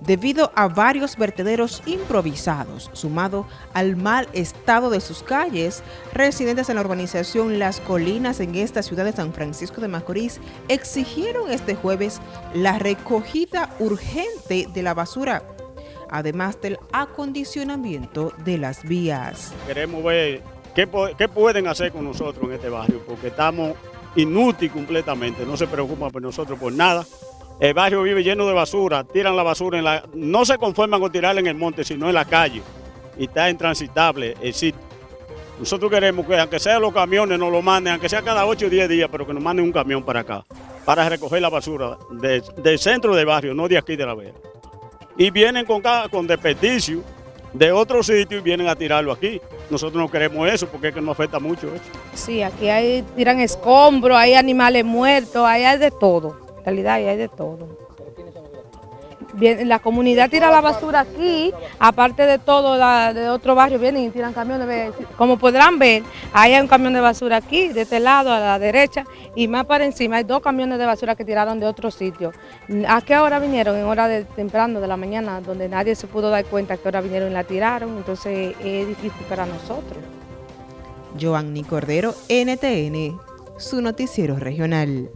debido a varios vertederos improvisados, sumado al mal estado de sus calles, residentes en la urbanización Las Colinas en esta ciudad de San Francisco de Macorís exigieron este jueves la recogida urgente de la basura, además del acondicionamiento de las vías. Queremos ver qué, pueden hacer con nosotros en este barrio, porque estamos inútiles completamente, no se preocupan por nosotros por nada. El barrio vive lleno de basura, tiran la basura en la... No se conforman con tirarla en el monte, sino en la calle. Y está intransitable el sitio. Nosotros queremos que, aunque sean los camiones, nos lo manden, aunque sea cada 8 o 10 días, pero que nos manden un camión para acá, para recoger la basura del centro del barrio, no de aquí de la vera. Y vienen con, con desperdicio de otro sitio y vienen a tirarlo aquí. Nosotros no queremos eso porque es que nos afecta mucho eso. Sí, aquí hay, tiran escombros, hay animales muertos, hay de todo realidad y hay de todo. Bien, la comunidad tira la basura aquí, aparte de todo, de otro barrio vienen y tiran camiones. Como podrán ver, hay un camión de basura aquí, de este lado, a la derecha, y más para encima hay dos camiones de basura que tiraron de otro sitio. ¿A qué hora vinieron? En hora de temprano de la mañana, donde nadie se pudo dar cuenta a qué hora vinieron y la tiraron, entonces es difícil para nosotros. Joanny Cordero, NTN, su noticiero regional.